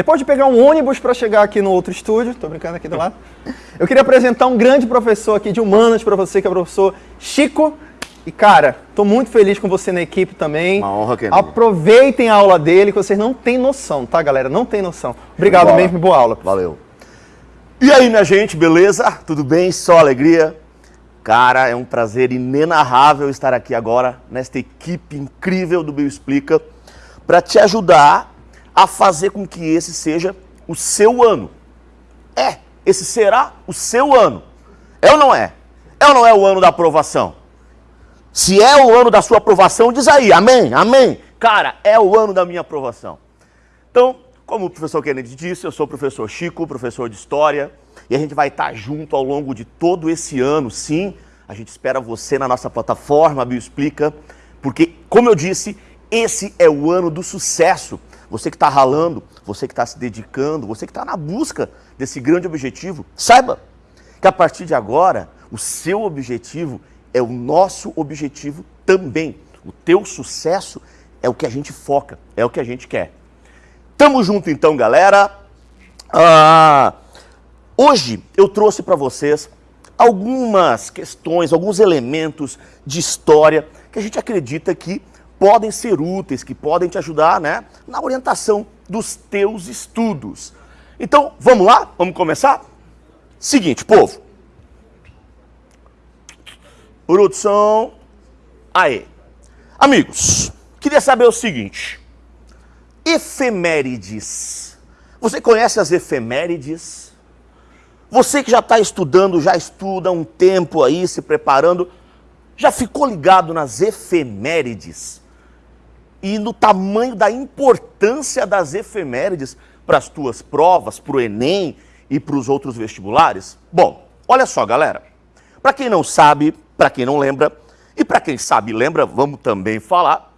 Depois de pegar um ônibus para chegar aqui no outro estúdio, tô brincando aqui do lado, eu queria apresentar um grande professor aqui de humanas para você, que é o professor Chico. E cara, tô muito feliz com você na equipe também. Uma honra, Kennedy. Aproveitem a aula dele, que vocês não têm noção, tá, galera? Não tem noção. Obrigado Boa. mesmo boa aula. Valeu. E aí, minha gente, beleza? Tudo bem? Só alegria? Cara, é um prazer inenarrável estar aqui agora nesta equipe incrível do Bioexplica para te ajudar a fazer com que esse seja o seu ano. É, esse será o seu ano. É ou não é? É ou não é o ano da aprovação? Se é o ano da sua aprovação, diz aí, amém, amém. Cara, é o ano da minha aprovação. Então, como o professor Kennedy disse, eu sou o professor Chico, professor de História, e a gente vai estar junto ao longo de todo esse ano, sim. A gente espera você na nossa plataforma Bioexplica, porque, como eu disse, esse é o ano do sucesso. Você que está ralando, você que está se dedicando, você que está na busca desse grande objetivo, saiba que a partir de agora, o seu objetivo é o nosso objetivo também. O teu sucesso é o que a gente foca, é o que a gente quer. Tamo junto então, galera. Ah, hoje eu trouxe para vocês algumas questões, alguns elementos de história que a gente acredita que podem ser úteis, que podem te ajudar né, na orientação dos teus estudos. Então, vamos lá? Vamos começar? Seguinte, povo. Produção. Aê. Amigos, queria saber o seguinte. Efemérides. Você conhece as efemérides? Você que já está estudando, já estuda há um tempo aí, se preparando, já ficou ligado nas efemérides? E no tamanho da importância das efemérides para as tuas provas, para o Enem e para os outros vestibulares? Bom, olha só, galera. Para quem não sabe, para quem não lembra, e para quem sabe e lembra, vamos também falar,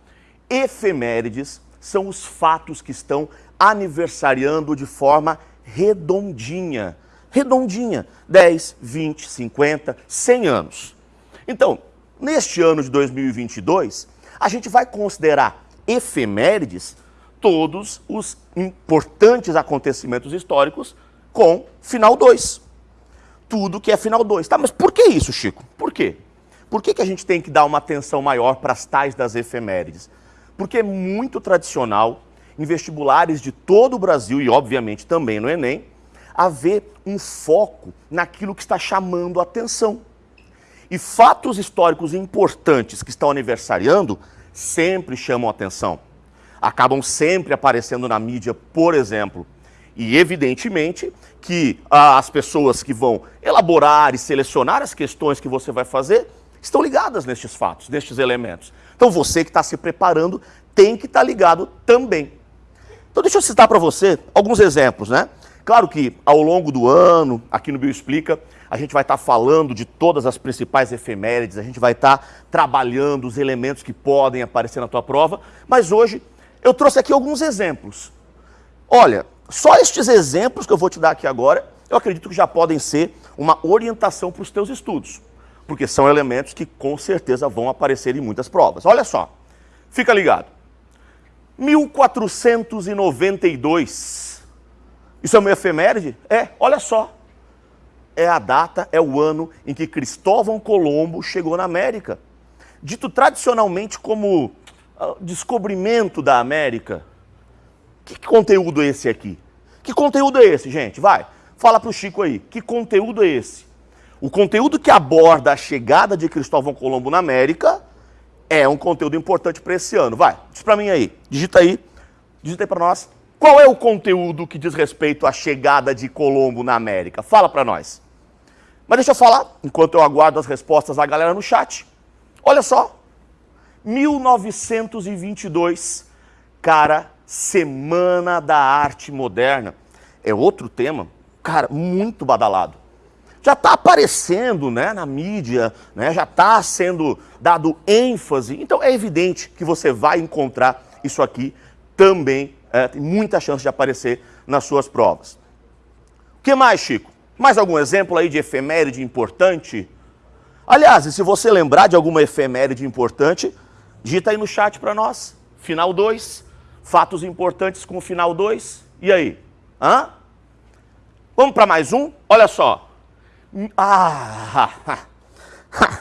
efemérides são os fatos que estão aniversariando de forma redondinha. Redondinha, 10, 20, 50, 100 anos. Então, neste ano de 2022, a gente vai considerar efemérides todos os importantes acontecimentos históricos com final 2. Tudo que é final 2. Tá, mas por que isso, Chico? Por quê? Por que, que a gente tem que dar uma atenção maior para as tais das efemérides? Porque é muito tradicional, em vestibulares de todo o Brasil e, obviamente, também no Enem, haver um foco naquilo que está chamando a atenção. E fatos históricos importantes que estão aniversariando sempre chamam atenção. Acabam sempre aparecendo na mídia, por exemplo. E, evidentemente, que ah, as pessoas que vão elaborar e selecionar as questões que você vai fazer estão ligadas nestes fatos, nestes elementos. Então você que está se preparando tem que estar tá ligado também. Então deixa eu citar para você alguns exemplos, né? Claro que ao longo do ano, aqui no Bioexplica, a gente vai estar tá falando de todas as principais efemérides, a gente vai estar tá trabalhando os elementos que podem aparecer na tua prova, mas hoje eu trouxe aqui alguns exemplos. Olha, só estes exemplos que eu vou te dar aqui agora, eu acredito que já podem ser uma orientação para os teus estudos porque são elementos que com certeza vão aparecer em muitas provas. Olha só, fica ligado. 1492. Isso é uma efeméride? É, olha só. É a data, é o ano em que Cristóvão Colombo chegou na América. Dito tradicionalmente como uh, descobrimento da América. Que conteúdo é esse aqui? Que conteúdo é esse, gente? Vai, fala para o Chico aí. Que conteúdo é esse? O conteúdo que aborda a chegada de Cristóvão Colombo na América é um conteúdo importante para esse ano. Vai, diz para mim aí, digita aí, digita aí para nós. Qual é o conteúdo que diz respeito à chegada de Colombo na América? Fala para nós. Mas deixa eu falar, enquanto eu aguardo as respostas da galera no chat. Olha só, 1922, cara, Semana da Arte Moderna. É outro tema, cara, muito badalado já está aparecendo né, na mídia, né, já está sendo dado ênfase. Então é evidente que você vai encontrar isso aqui também, é, tem muita chance de aparecer nas suas provas. O que mais, Chico? Mais algum exemplo aí de efeméride importante? Aliás, e se você lembrar de alguma efeméride importante, digita aí no chat para nós. Final 2, fatos importantes com o final 2. E aí? Hã? Vamos para mais um? Olha só. Ah, ha, ha, ha,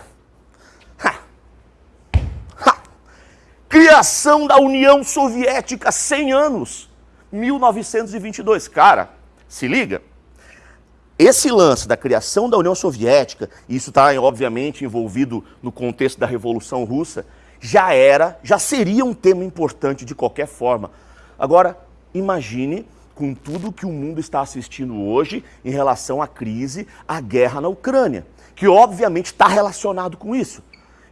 Criação da União Soviética, 100 anos. 1922. Cara, se liga. Esse lance da criação da União Soviética, e isso está obviamente envolvido no contexto da Revolução Russa, já era, já seria um tema importante de qualquer forma. Agora, imagine com tudo que o mundo está assistindo hoje em relação à crise, à guerra na Ucrânia, que obviamente está relacionado com isso.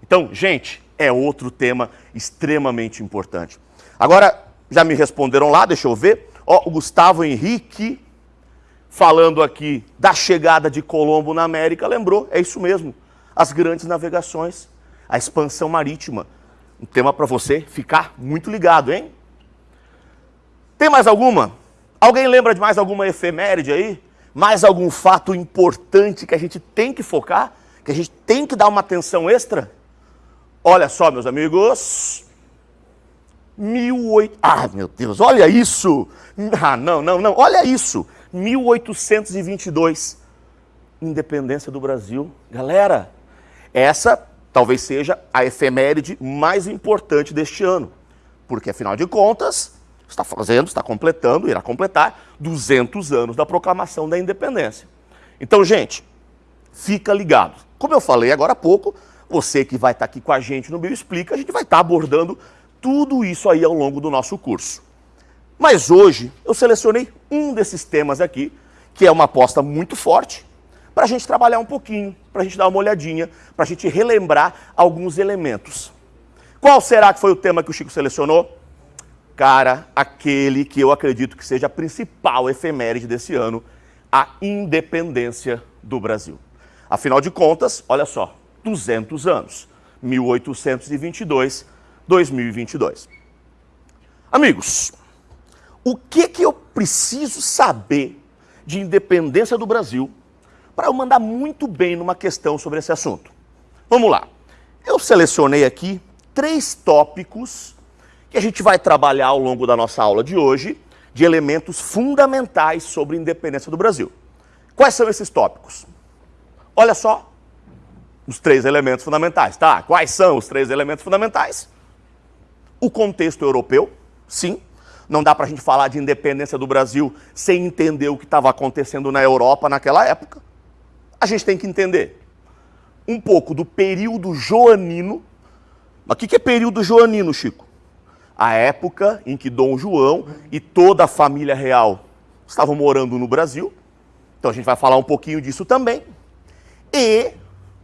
Então, gente, é outro tema extremamente importante. Agora, já me responderam lá, deixa eu ver. Ó, o Gustavo Henrique, falando aqui da chegada de Colombo na América, lembrou, é isso mesmo. As grandes navegações, a expansão marítima. Um tema para você ficar muito ligado, hein? Tem mais alguma? Alguém lembra de mais alguma efeméride aí? Mais algum fato importante que a gente tem que focar? Que a gente tem que dar uma atenção extra? Olha só, meus amigos. 18... Ah, meu Deus, olha isso! Ah, não, não, não, olha isso! 1822, independência do Brasil. Galera, essa talvez seja a efeméride mais importante deste ano, porque afinal de contas, está fazendo, está completando, irá completar 200 anos da proclamação da independência. Então, gente, fica ligado. Como eu falei agora há pouco, você que vai estar aqui com a gente no Bio Explica, a gente vai estar abordando tudo isso aí ao longo do nosso curso. Mas hoje eu selecionei um desses temas aqui, que é uma aposta muito forte, para a gente trabalhar um pouquinho, para a gente dar uma olhadinha, para a gente relembrar alguns elementos. Qual será que foi o tema que o Chico selecionou? Cara, aquele que eu acredito que seja a principal efeméride desse ano, a independência do Brasil. Afinal de contas, olha só, 200 anos, 1822 2022. Amigos, o que, que eu preciso saber de independência do Brasil para eu mandar muito bem numa questão sobre esse assunto? Vamos lá. Eu selecionei aqui três tópicos que a gente vai trabalhar ao longo da nossa aula de hoje, de elementos fundamentais sobre a independência do Brasil. Quais são esses tópicos? Olha só, os três elementos fundamentais, tá? Quais são os três elementos fundamentais? O contexto europeu, sim. Não dá para a gente falar de independência do Brasil sem entender o que estava acontecendo na Europa naquela época. A gente tem que entender um pouco do período joanino. Mas o que é período joanino, Chico? A época em que Dom João e toda a família real estavam morando no Brasil. Então a gente vai falar um pouquinho disso também. E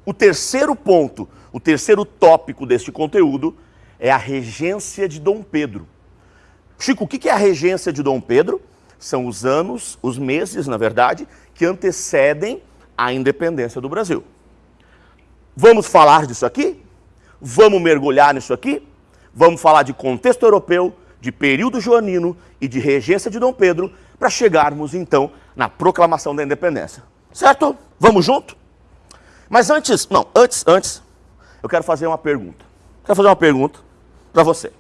o terceiro ponto, o terceiro tópico deste conteúdo é a regência de Dom Pedro. Chico, o que é a regência de Dom Pedro? São os anos, os meses, na verdade, que antecedem a independência do Brasil. Vamos falar disso aqui? Vamos mergulhar nisso aqui? Vamos falar de contexto europeu, de período joanino e de regência de Dom Pedro para chegarmos então na proclamação da independência. Certo? Vamos junto? Mas antes, não, antes, antes, eu quero fazer uma pergunta. Quero fazer uma pergunta para você.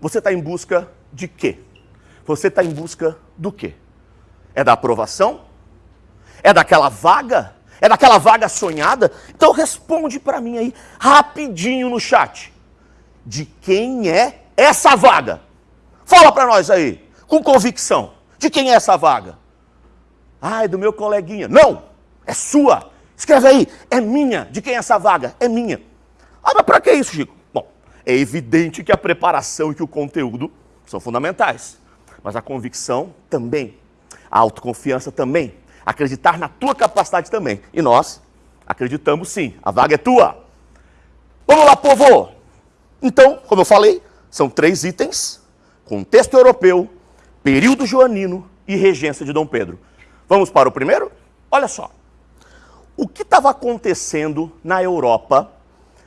Você está em busca de quê? Você está em busca do quê? É da aprovação? É daquela vaga? É daquela vaga sonhada? Então responde para mim aí, rapidinho no chat. De quem é essa vaga? Fala para nós aí, com convicção. De quem é essa vaga? Ah, é do meu coleguinha. Não, é sua. Escreve aí, é minha. De quem é essa vaga? É minha. Ah, mas para que isso, Chico? Bom, é evidente que a preparação e que o conteúdo são fundamentais, mas a convicção também, a autoconfiança também, acreditar na tua capacidade também. E nós acreditamos sim, a vaga é tua. Vamos lá, povo! Então, como eu falei, são três itens: contexto europeu, período joanino e regência de Dom Pedro. Vamos para o primeiro? Olha só. O que estava acontecendo na Europa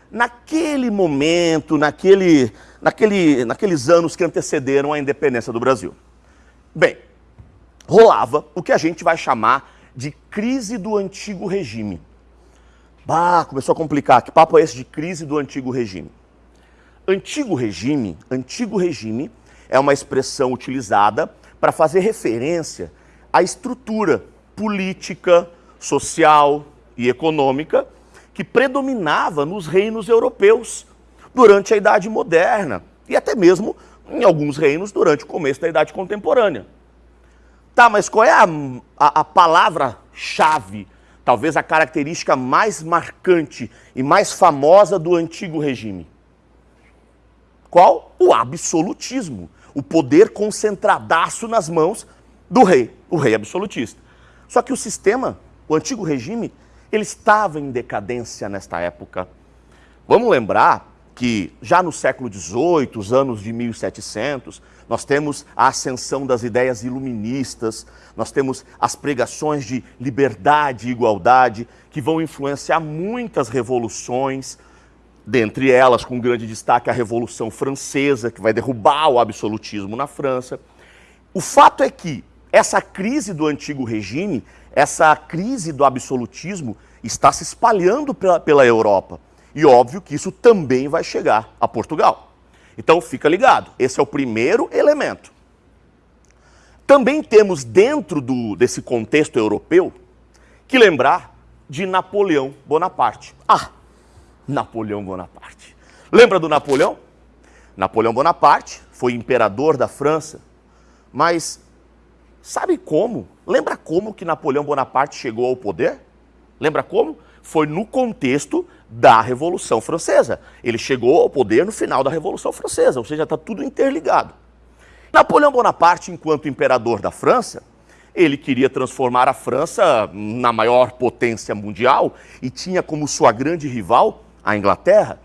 naquele momento, naquele, naquele, naqueles anos que antecederam a independência do Brasil? Bem, rolava o que a gente vai chamar de crise do antigo regime. Bah, começou a complicar. Que papo é esse de crise do antigo regime? Antigo regime, antigo regime é uma expressão utilizada para fazer referência à estrutura política, social e econômica que predominava nos reinos europeus durante a Idade Moderna e até mesmo em alguns reinos durante o começo da Idade Contemporânea. Tá, mas qual é a, a, a palavra-chave, talvez a característica mais marcante e mais famosa do antigo regime? Qual? O absolutismo, o poder concentradaço nas mãos do rei, o rei absolutista. Só que o sistema, o antigo regime, ele estava em decadência nesta época. Vamos lembrar que já no século XVIII, os anos de 1700, nós temos a ascensão das ideias iluministas, nós temos as pregações de liberdade e igualdade, que vão influenciar muitas revoluções, dentre elas, com grande destaque, a Revolução Francesa, que vai derrubar o absolutismo na França. O fato é que essa crise do antigo regime, essa crise do absolutismo, está se espalhando pela, pela Europa. E óbvio que isso também vai chegar a Portugal. Então fica ligado, esse é o primeiro elemento. Também temos dentro do, desse contexto europeu que lembrar de Napoleão Bonaparte. Ah, Napoleão Bonaparte. Lembra do Napoleão? Napoleão Bonaparte foi imperador da França, mas sabe como? Lembra como que Napoleão Bonaparte chegou ao poder? Lembra como? Foi no contexto da Revolução Francesa. Ele chegou ao poder no final da Revolução Francesa, ou seja, está tudo interligado. Napoleão Bonaparte, enquanto imperador da França, ele queria transformar a França na maior potência mundial e tinha como sua grande rival a Inglaterra.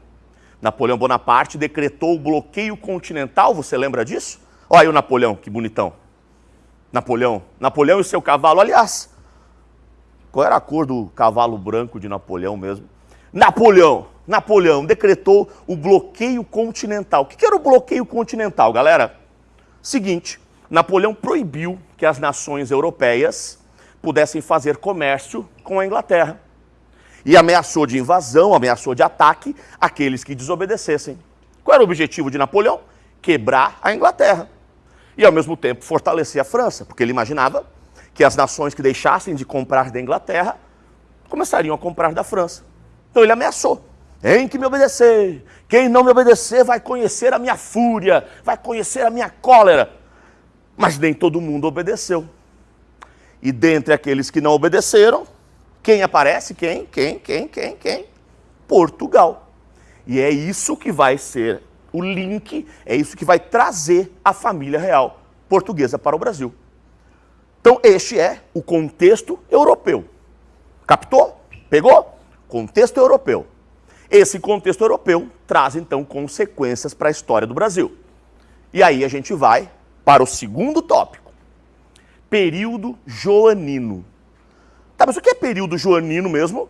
Napoleão Bonaparte decretou o bloqueio continental, você lembra disso? Olha aí o Napoleão, que bonitão. Napoleão, Napoleão e seu cavalo, aliás, qual era a cor do cavalo branco de Napoleão mesmo? Napoleão, Napoleão decretou o bloqueio continental. O que era o bloqueio continental, galera? Seguinte, Napoleão proibiu que as nações europeias pudessem fazer comércio com a Inglaterra e ameaçou de invasão, ameaçou de ataque aqueles que desobedecessem. Qual era o objetivo de Napoleão? Quebrar a Inglaterra e, ao mesmo tempo, fortalecer a França, porque ele imaginava que as nações que deixassem de comprar da Inglaterra começariam a comprar da França. Então ele ameaçou. Tem que me obedecer. Quem não me obedecer vai conhecer a minha fúria, vai conhecer a minha cólera. Mas nem todo mundo obedeceu. E dentre aqueles que não obedeceram, quem aparece? Quem? Quem? Quem? Quem? Quem? Portugal. E é isso que vai ser o link, é isso que vai trazer a família real portuguesa para o Brasil. Então, este é o contexto europeu. Captou? Pegou? Contexto europeu. Esse contexto europeu traz, então, consequências para a história do Brasil. E aí a gente vai para o segundo tópico. Período joanino. Tá, mas o que é período joanino mesmo?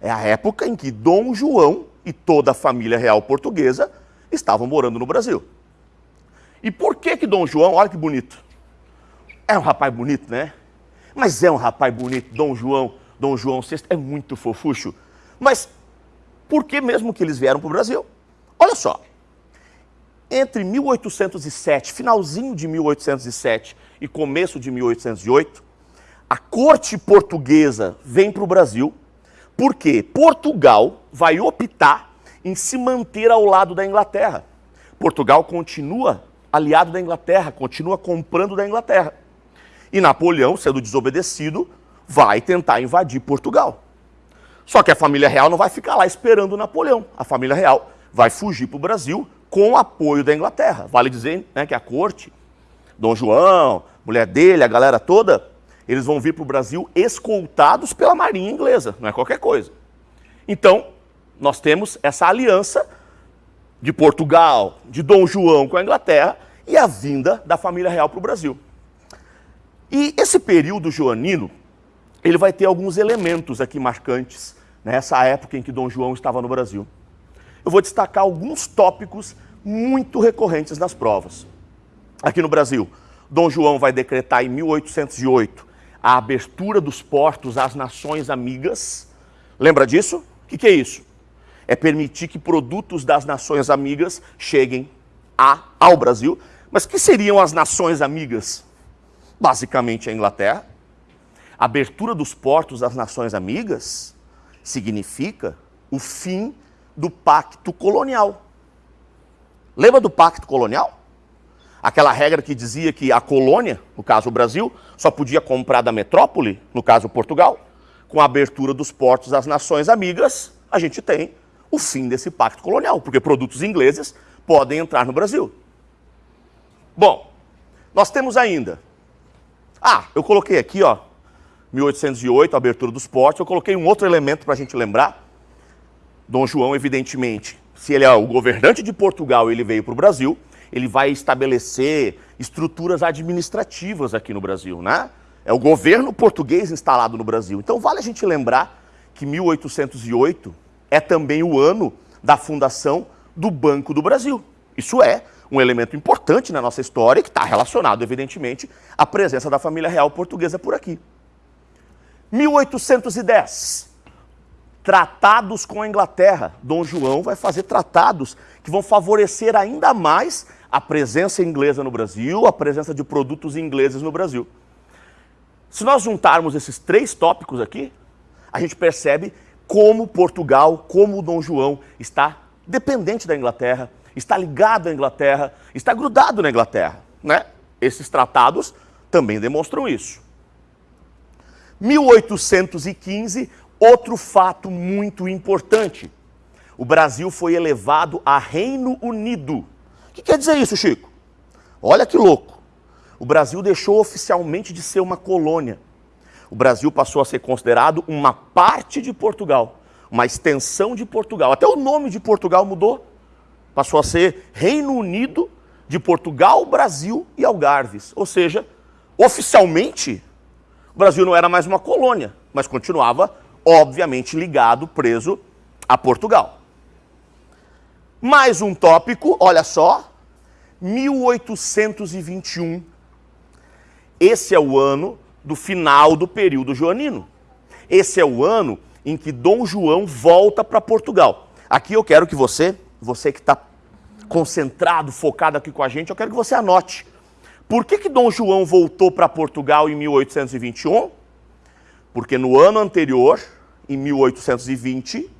É a época em que Dom João e toda a família real portuguesa estavam morando no Brasil. E por que que Dom João, olha que bonito, é um rapaz bonito, né? Mas é um rapaz bonito, Dom João, Dom João VI, é muito fofucho. Mas por que mesmo que eles vieram para o Brasil? Olha só, entre 1807, finalzinho de 1807 e começo de 1808, a corte portuguesa vem para o Brasil porque Portugal vai optar em se manter ao lado da Inglaterra. Portugal continua aliado da Inglaterra, continua comprando da Inglaterra. E Napoleão, sendo desobedecido, vai tentar invadir Portugal. Só que a família real não vai ficar lá esperando Napoleão. A família real vai fugir para o Brasil com o apoio da Inglaterra. Vale dizer né, que a corte, Dom João, mulher dele, a galera toda, eles vão vir para o Brasil escoltados pela marinha inglesa, não é qualquer coisa. Então, nós temos essa aliança de Portugal, de Dom João com a Inglaterra e a vinda da família real para o Brasil. E esse período joanino, ele vai ter alguns elementos aqui marcantes nessa época em que Dom João estava no Brasil. Eu vou destacar alguns tópicos muito recorrentes nas provas. Aqui no Brasil, Dom João vai decretar em 1808 a abertura dos portos às nações amigas. Lembra disso? O que, que é isso? É permitir que produtos das nações amigas cheguem a, ao Brasil, Mas que seriam as nações amigas? Basicamente a Inglaterra. A abertura dos portos das nações amigas significa o fim do pacto colonial. Lembra do pacto colonial? Aquela regra que dizia que a colônia, no caso o Brasil, só podia comprar da metrópole, no caso Portugal. Com a abertura dos portos às nações amigas, a gente tem o fim desse pacto colonial, porque produtos ingleses podem entrar no Brasil. Bom, nós temos ainda. Ah, eu coloquei aqui, ó, 1808, a abertura dos portos. Eu coloquei um outro elemento para a gente lembrar. Dom João, evidentemente, se ele é o governante de Portugal ele veio para o Brasil, ele vai estabelecer estruturas administrativas aqui no Brasil, né? É o governo português instalado no Brasil. Então vale a gente lembrar que 1808 é também o ano da fundação do Banco do Brasil. Isso é um elemento importante na nossa história que está relacionado, evidentemente, à presença da família real portuguesa por aqui. 1810, tratados com a Inglaterra. Dom João vai fazer tratados que vão favorecer ainda mais a presença inglesa no Brasil, a presença de produtos ingleses no Brasil. Se nós juntarmos esses três tópicos aqui, a gente percebe como Portugal, como o Dom João está dependente da Inglaterra, está ligado à Inglaterra, está grudado na Inglaterra. Né? Esses tratados também demonstram isso. 1815, outro fato muito importante. O Brasil foi elevado a Reino Unido. O que quer dizer isso, Chico? Olha que louco. O Brasil deixou oficialmente de ser uma colônia o Brasil passou a ser considerado uma parte de Portugal, uma extensão de Portugal. Até o nome de Portugal mudou. Passou a ser Reino Unido de Portugal, Brasil e Algarves. Ou seja, oficialmente, o Brasil não era mais uma colônia, mas continuava, obviamente, ligado, preso a Portugal. Mais um tópico, olha só, 1821. Esse é o ano do final do período joanino. Esse é o ano em que Dom João volta para Portugal. Aqui eu quero que você, você que está concentrado, focado aqui com a gente, eu quero que você anote. Por que, que Dom João voltou para Portugal em 1821? Porque no ano anterior, em 1820,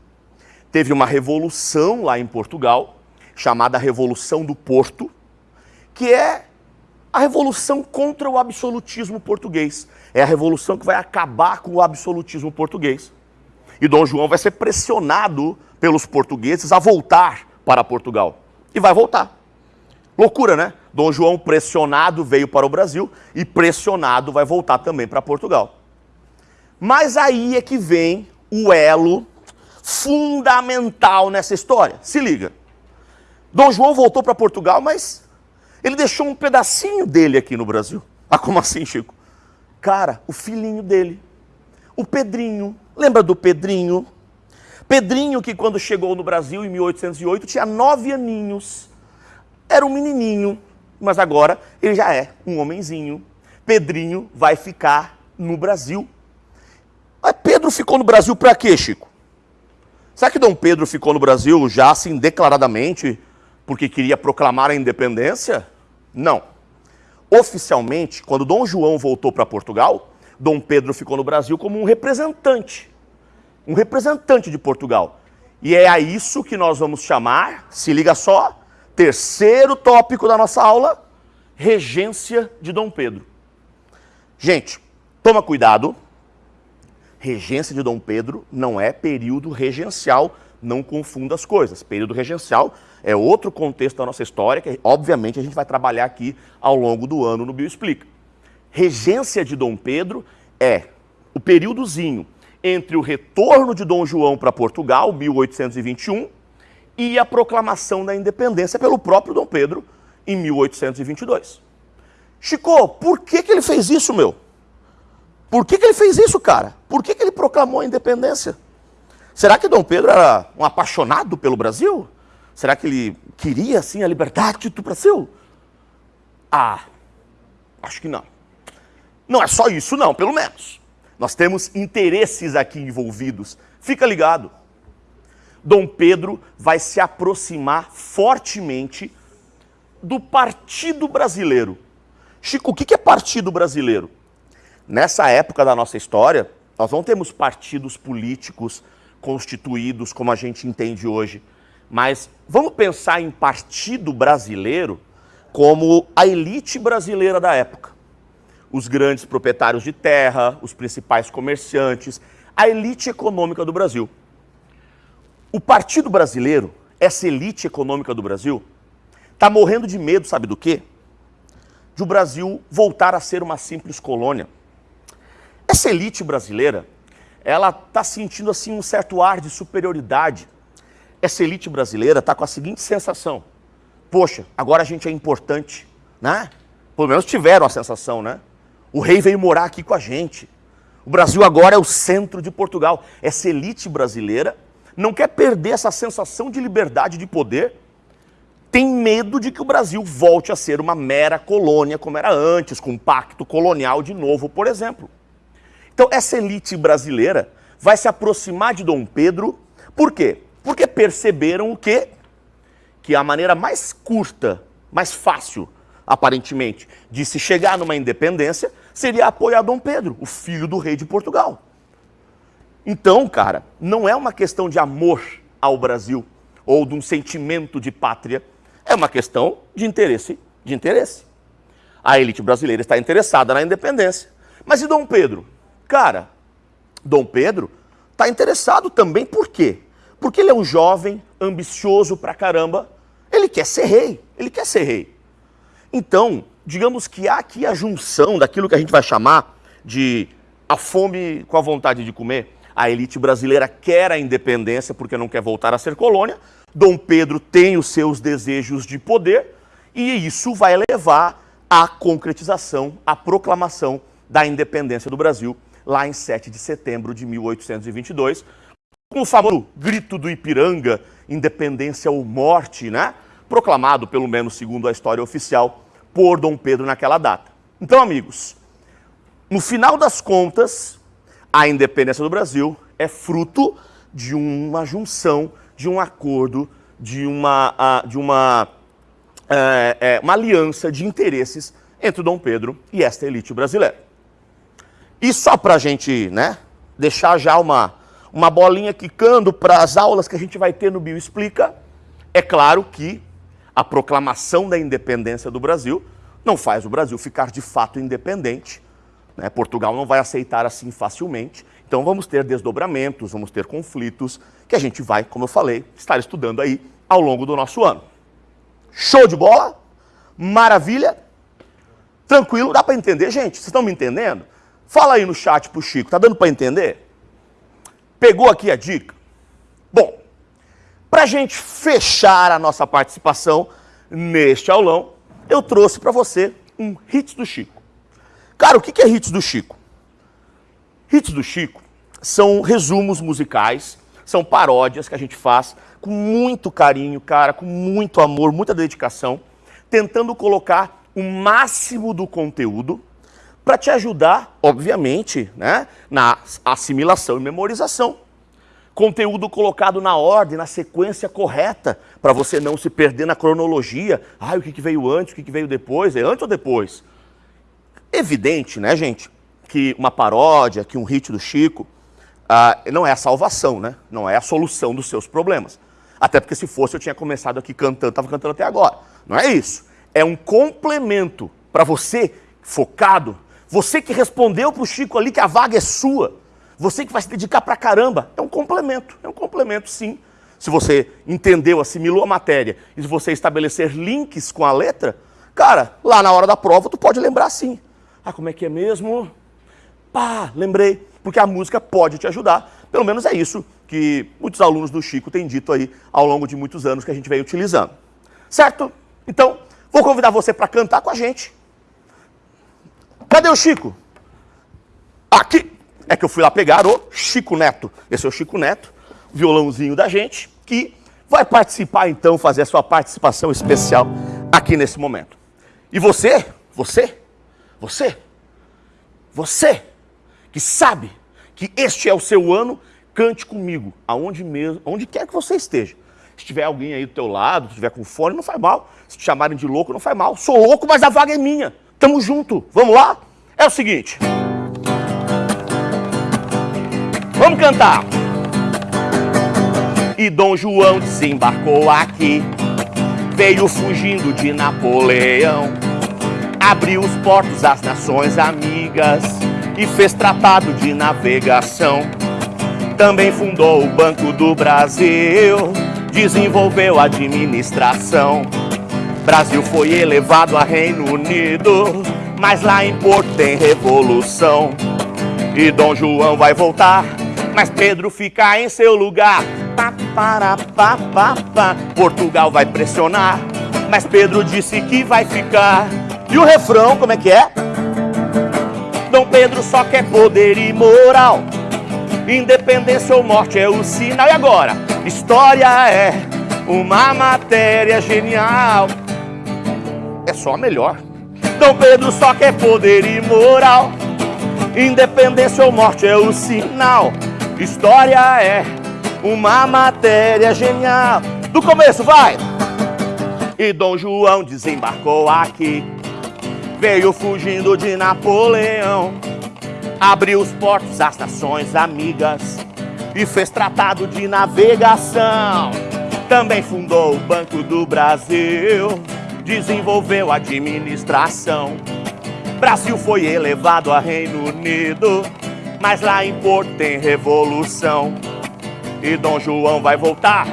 teve uma revolução lá em Portugal, chamada Revolução do Porto, que é a revolução contra o absolutismo português. É a revolução que vai acabar com o absolutismo português. E Dom João vai ser pressionado pelos portugueses a voltar para Portugal. E vai voltar. Loucura, né? Dom João pressionado veio para o Brasil e pressionado vai voltar também para Portugal. Mas aí é que vem o elo fundamental nessa história. Se liga. Dom João voltou para Portugal, mas ele deixou um pedacinho dele aqui no Brasil. Ah, como assim, Chico? Cara, o filhinho dele, o Pedrinho. Lembra do Pedrinho? Pedrinho que quando chegou no Brasil em 1808 tinha nove aninhos. Era um menininho, mas agora ele já é um homenzinho. Pedrinho vai ficar no Brasil. Mas Pedro ficou no Brasil para quê, Chico? Será que Dom Pedro ficou no Brasil já assim declaradamente porque queria proclamar a independência? Não. Oficialmente, quando Dom João voltou para Portugal, Dom Pedro ficou no Brasil como um representante. Um representante de Portugal. E é a isso que nós vamos chamar, se liga só, terceiro tópico da nossa aula, regência de Dom Pedro. Gente, toma cuidado. Regência de Dom Pedro não é período regencial, não confunda as coisas. Período regencial é outro contexto da nossa história que, obviamente, a gente vai trabalhar aqui ao longo do ano no Bioexplica. Regência de Dom Pedro é o períodozinho entre o retorno de Dom João para Portugal, 1821, e a proclamação da independência pelo próprio Dom Pedro, em 1822. Chico, por que, que ele fez isso, meu? Por que, que ele fez isso, cara? Por que, que ele proclamou a independência? Será que Dom Pedro era um apaixonado pelo Brasil? Será que ele queria, assim, a liberdade do Brasil? Ah, acho que não. Não é só isso, não, pelo menos. Nós temos interesses aqui envolvidos. Fica ligado. Dom Pedro vai se aproximar fortemente do Partido Brasileiro. Chico, o que é Partido Brasileiro? Nessa época da nossa história, nós não temos partidos políticos constituídos como a gente entende hoje, mas vamos pensar em Partido Brasileiro como a elite brasileira da época. Os grandes proprietários de terra, os principais comerciantes, a elite econômica do Brasil. O Partido Brasileiro, essa elite econômica do Brasil, está morrendo de medo, sabe do quê? De o Brasil voltar a ser uma simples colônia. Essa elite brasileira, ela está sentindo assim um certo ar de superioridade. Essa elite brasileira está com a seguinte sensação: poxa, agora a gente é importante, né? Pelo menos tiveram a sensação, né? O rei veio morar aqui com a gente. O Brasil agora é o centro de Portugal. Essa elite brasileira não quer perder essa sensação de liberdade de poder, tem medo de que o Brasil volte a ser uma mera colônia como era antes, com um pacto colonial de novo, por exemplo. Então essa elite brasileira vai se aproximar de Dom Pedro, por quê? Porque perceberam o quê? Que a maneira mais curta, mais fácil, aparentemente, de se chegar numa independência seria apoiar Dom Pedro, o filho do rei de Portugal. Então, cara, não é uma questão de amor ao Brasil ou de um sentimento de pátria, é uma questão de interesse, de interesse. A elite brasileira está interessada na independência. Mas e Dom Pedro? Cara, Dom Pedro está interessado também por quê? Porque ele é um jovem, ambicioso pra caramba, ele quer ser rei, ele quer ser rei. Então, digamos que há aqui a junção daquilo que a gente vai chamar de a fome com a vontade de comer, a elite brasileira quer a independência porque não quer voltar a ser colônia. Dom Pedro tem os seus desejos de poder e isso vai levar à concretização, à proclamação da independência do Brasil lá em 7 de setembro de 1822, com o famoso grito do Ipiranga, independência ou morte, né? Proclamado, pelo menos segundo a história oficial, por Dom Pedro naquela data. Então, amigos, no final das contas, a independência do Brasil é fruto de uma junção, de um acordo, de uma, de uma, é, é, uma aliança de interesses entre Dom Pedro e esta elite brasileira. E só para a gente né, deixar já uma, uma bolinha quicando para as aulas que a gente vai ter no Bio Explica, é claro que a proclamação da independência do Brasil não faz o Brasil ficar de fato independente, né? Portugal não vai aceitar assim facilmente. Então vamos ter desdobramentos, vamos ter conflitos que a gente vai, como eu falei, estar estudando aí ao longo do nosso ano. Show de bola? Maravilha? Tranquilo? Dá para entender, gente? Vocês estão me entendendo? Fala aí no chat pro Chico, tá dando para entender? Pegou aqui a dica? Bom, para a gente fechar a nossa participação neste aulão, eu trouxe para você um hit do Chico. Cara, o que é hits do Chico? Hits do Chico são resumos musicais, são paródias que a gente faz com muito carinho, cara, com muito amor, muita dedicação, tentando colocar o máximo do conteúdo para te ajudar, obviamente, né, na assimilação e memorização. Conteúdo colocado na ordem, na sequência correta, para você não se perder na cronologia. Ah, o que veio antes, o que veio depois, é antes ou depois? Evidente, né, gente, que uma paródia, que um hit do Chico, ah, não é a salvação, né? Não é a solução dos seus problemas. Até porque se fosse eu tinha começado aqui cantando, estava cantando até agora. Não é isso. É um complemento para você focado, você que respondeu para o Chico ali que a vaga é sua, você que vai se dedicar para caramba. É um complemento, é um complemento sim. Se você entendeu, assimilou a matéria e se você estabelecer links com a letra, cara, lá na hora da prova tu pode lembrar sim. Ah, como é que é mesmo? Pá, lembrei. Porque a música pode te ajudar. Pelo menos é isso que muitos alunos do Chico têm dito aí ao longo de muitos anos que a gente vem utilizando. Certo? Então, vou convidar você para cantar com a gente. Cadê o Chico? Aqui. É que eu fui lá pegar o Chico Neto. Esse é o Chico Neto, violãozinho da gente, que vai participar então, fazer a sua participação especial aqui nesse momento. E você, você, você, você que sabe que este é o seu ano, cante comigo, aonde mesmo, onde quer que você esteja. Se tiver alguém aí do teu lado, se tiver com fone, não faz mal. Se te chamarem de louco, não faz mal. Sou louco, mas a vaga é minha. Tamo junto. Vamos lá? É o seguinte. Vamos cantar. E Dom João desembarcou aqui. Veio fugindo de Napoleão. Abriu os portos às nações amigas e fez tratado de navegação. Também fundou o Banco do Brasil, desenvolveu a administração. Brasil foi elevado a Reino Unido, mas lá em Porto tem revolução. E Dom João vai voltar, mas Pedro fica em seu lugar. Pá, para, pá, pá, pá. Portugal vai pressionar, mas Pedro disse que vai ficar. E o refrão, como é que é? Dom Pedro só quer poder e moral. Independência ou morte é o sinal. E agora? História é uma matéria genial. É só melhor. Dom Pedro só quer poder e moral. Independência ou morte é o sinal. História é uma matéria genial. Do começo, vai! E Dom João desembarcou aqui. Veio fugindo de Napoleão. Abriu os portos às nações amigas e fez tratado de navegação. Também fundou o Banco do Brasil, desenvolveu administração. Brasil foi elevado a Reino Unido, mas lá em Porto tem revolução. E Dom João vai voltar,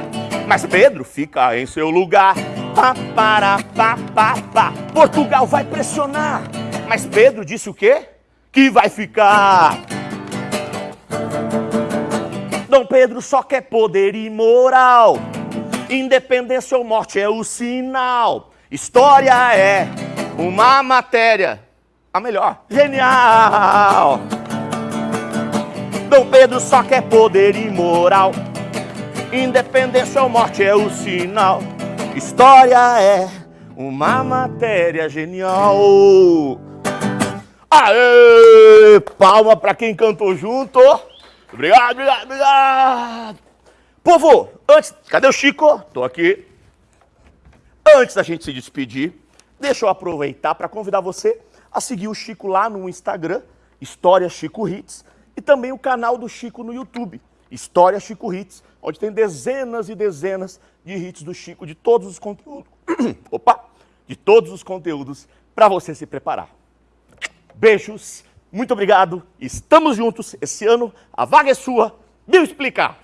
mas Pedro fica em seu lugar. Pá, para, pá, pá, pá. Portugal vai pressionar, mas Pedro disse o quê? Que vai ficar. Dom Pedro só quer poder e moral. Independência ou morte é o sinal. História é uma matéria, a melhor, genial. Dom Pedro só quer poder e moral. Independência ou morte é o sinal. História é uma matéria genial. Aê! Palma para quem cantou junto. Obrigado, obrigado, obrigado. Povo, antes. Cadê o Chico? Tô aqui. Antes da gente se despedir, deixa eu aproveitar para convidar você a seguir o Chico lá no Instagram, História Chico Hits, e também o canal do Chico no YouTube, História Chico Hits, onde tem dezenas e dezenas de hits do Chico, de todos os conteúdos. Opa! De todos os conteúdos para você se preparar. Beijos, muito obrigado, estamos juntos. Esse ano a vaga é sua. Viu explicar?